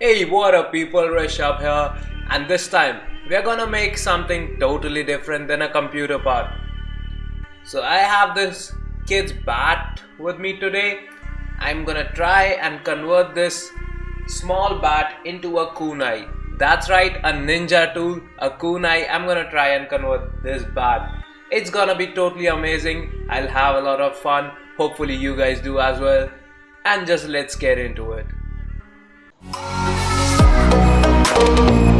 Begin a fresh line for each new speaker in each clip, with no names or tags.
Hey what up people Rishabh here and this time we're gonna make something totally different than a computer part. So I have this kid's bat with me today. I'm gonna try and convert this small bat into a kunai. That's right, a ninja tool, a kunai. I'm gonna try and convert this bat. It's gonna be totally amazing. I'll have a lot of fun. Hopefully you guys do as well. And just let's get into it. Thank you.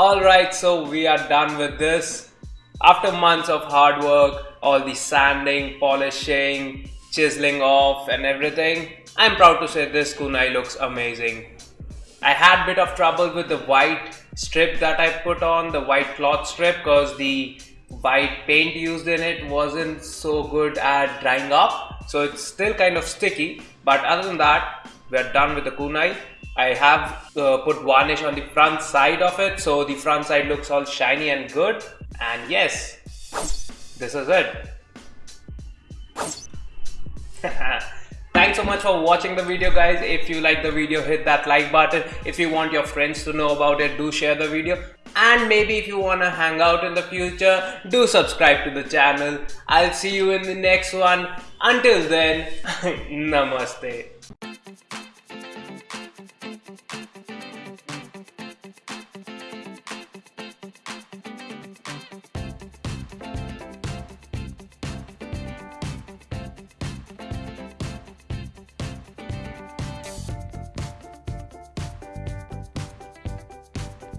Alright, so we are done with this. After months of hard work, all the sanding, polishing, chiseling off and everything, I'm proud to say this kunai looks amazing. I had bit of trouble with the white strip that I put on, the white cloth strip because the white paint used in it wasn't so good at drying up. So it's still kind of sticky. But other than that, we're done with the kunai. I have uh, put varnish on the front side of it so the front side looks all shiny and good and yes this is it Thanks so much for watching the video guys. If you like the video hit that like button. If you want your friends to know about it do share the video. And maybe if you wanna hang out in the future do subscribe to the channel. I'll see you in the next one. Until then Namaste.